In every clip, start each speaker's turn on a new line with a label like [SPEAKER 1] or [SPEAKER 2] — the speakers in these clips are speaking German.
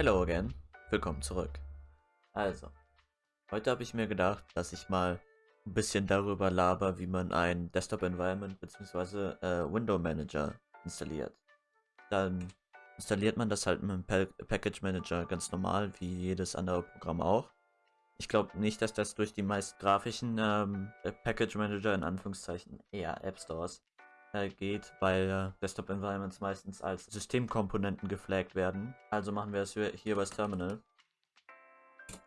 [SPEAKER 1] Hello again, willkommen zurück. Also, heute habe ich mir gedacht, dass ich mal ein bisschen darüber laber, wie man ein Desktop-Environment bzw. Äh, Window Manager installiert. Dann installiert man das halt mit dem pa Package Manager ganz normal, wie jedes andere Programm auch. Ich glaube nicht, dass das durch die meist grafischen ähm, Package Manager in Anführungszeichen eher App Stores geht, weil äh, Desktop Environments meistens als Systemkomponenten geflaggt werden. Also machen wir es hier das Terminal.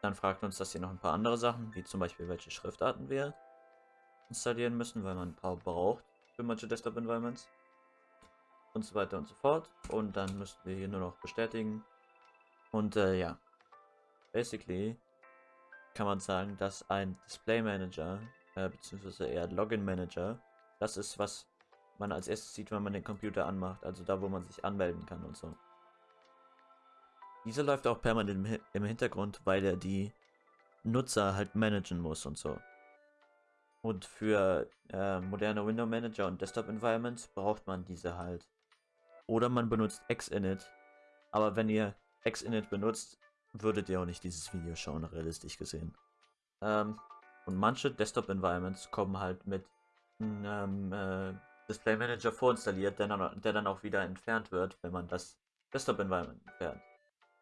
[SPEAKER 1] Dann fragt uns das hier noch ein paar andere Sachen, wie zum Beispiel welche Schriftarten wir installieren müssen, weil man ein paar braucht für manche Desktop Environments. Und so weiter und so fort. Und dann müssen wir hier nur noch bestätigen. Und äh, ja, basically kann man sagen, dass ein Display Manager, äh, beziehungsweise eher Login Manager, das ist, was man als erstes sieht, wenn man den Computer anmacht, also da, wo man sich anmelden kann und so. Dieser läuft auch permanent im Hintergrund, weil er die Nutzer halt managen muss und so. Und für äh, moderne Window Manager und Desktop Environments braucht man diese halt. Oder man benutzt Xinit. Aber wenn ihr Xinit benutzt, würdet ihr auch nicht dieses Video schauen, realistisch gesehen. Ähm, und manche Desktop Environments kommen halt mit einem äh, Display Manager vorinstalliert, der dann, der dann auch wieder entfernt wird, wenn man das Desktop Environment entfernt.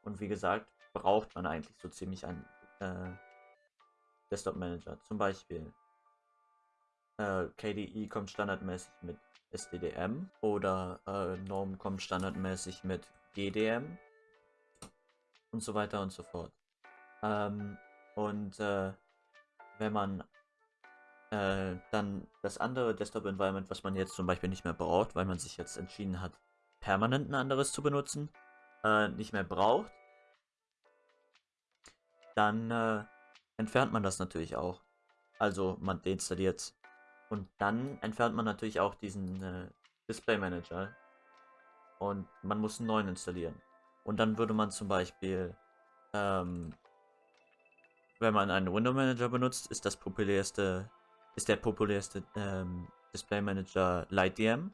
[SPEAKER 1] Und wie gesagt, braucht man eigentlich so ziemlich einen äh, Desktop Manager. Zum Beispiel äh, KDE kommt standardmäßig mit SDDM oder äh, Norm kommt standardmäßig mit GDM und so weiter und so fort. Ähm, und äh, wenn man äh, dann das andere Desktop-Environment, was man jetzt zum Beispiel nicht mehr braucht, weil man sich jetzt entschieden hat, permanent ein anderes zu benutzen, äh, nicht mehr braucht, dann äh, entfernt man das natürlich auch. Also man deinstalliert und dann entfernt man natürlich auch diesen äh, Display Manager und man muss einen neuen installieren. Und dann würde man zum Beispiel, ähm, wenn man einen Window Manager benutzt, ist das populärste, ist der populärste ähm, Display Manager LightDM.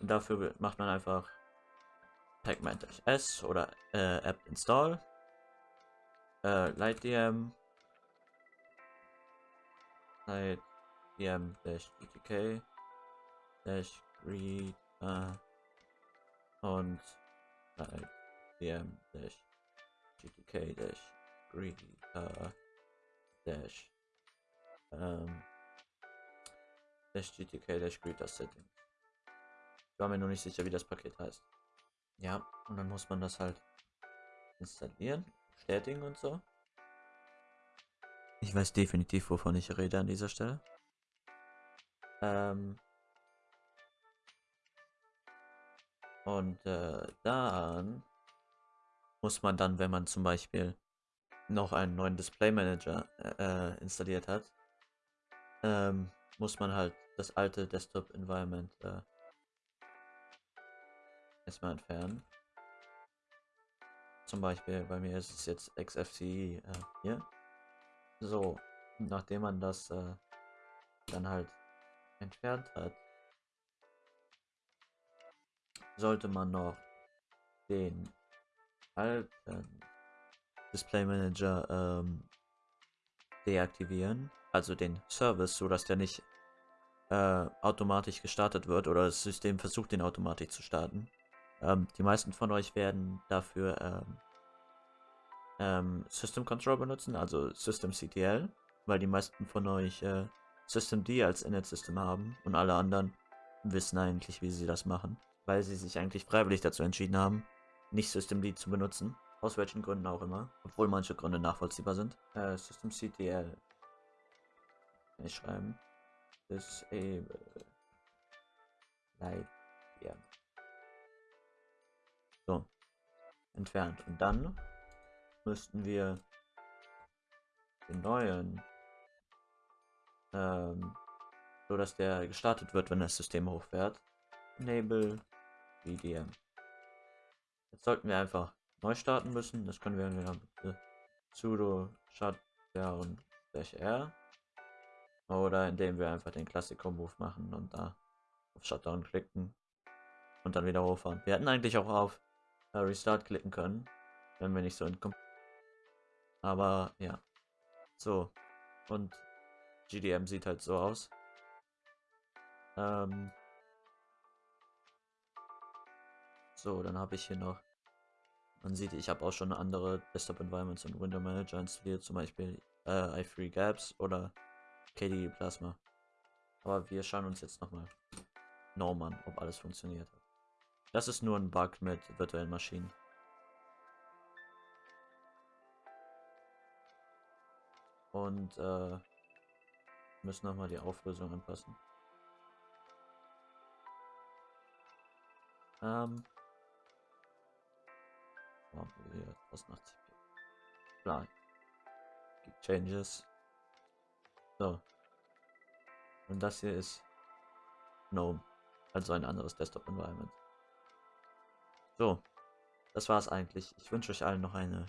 [SPEAKER 1] Und dafür macht man einfach pacman-s oder äh, app install äh, LightDM LightDM dash gtk dash read äh, und dm dash gtk dash gtk dash greeter settings. Ich war mir nur nicht sicher, wie das Paket heißt. Ja, und dann muss man das halt installieren, bestätigen und so. Ich weiß definitiv, wovon ich rede an dieser Stelle. Ähm, und äh, dann muss man dann, wenn man zum Beispiel noch einen neuen Display Manager äh, installiert hat, ähm, muss man halt das alte Desktop Environment äh, erstmal entfernen. Zum Beispiel bei mir ist es jetzt XFCE äh, hier. So, nachdem man das äh, dann halt entfernt hat, sollte man noch den alten Display Manager ähm, deaktivieren, also den Service, so dass der nicht äh, automatisch gestartet wird oder das System versucht, den automatisch zu starten. Ähm, die meisten von euch werden dafür ähm, ähm, System Control benutzen, also System CTL, weil die meisten von euch äh, System D als Init-System haben und alle anderen wissen eigentlich, wie sie das machen, weil sie sich eigentlich freiwillig dazu entschieden haben, nicht System D zu benutzen. Aus welchen Gründen auch immer, obwohl manche Gründe nachvollziehbar sind. Äh, System CTL. Ich schreiben. Disable. Light. Ja. So. Entfernt. Und dann müssten wir den neuen, ähm, so dass der gestartet wird, wenn das System hochfährt. Enable VDM. Jetzt sollten wir einfach neu starten müssen. Das können wir entweder mit sudo shutdown r oder indem wir einfach den Classical Move machen und da auf Shutdown klicken und dann wieder hochfahren. Wir hätten eigentlich auch auf äh, Restart klicken können, wenn wir nicht so entkommen. Aber ja. So. Und GDM sieht halt so aus. Ähm. So, dann habe ich hier noch. Man sieht, ich habe auch schon andere Desktop Environments und Window Manager installiert, zum Beispiel äh, i3 Gaps oder KDE Plasma. Aber wir schauen uns jetzt nochmal Norman, ob alles funktioniert hat. Das ist nur ein Bug mit virtuellen Maschinen. Und äh, müssen nochmal die Auflösung anpassen. Ähm. Hier 1080p. Klar. Changes. So. Und das hier ist GNOME. Also ein anderes Desktop-Environment. So. Das war's eigentlich. Ich wünsche euch allen noch eine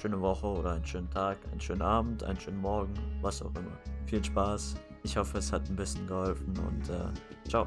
[SPEAKER 1] schöne Woche oder einen schönen Tag, einen schönen Abend, einen schönen Morgen, was auch immer. Viel Spaß. Ich hoffe, es hat ein bisschen geholfen und äh, ciao.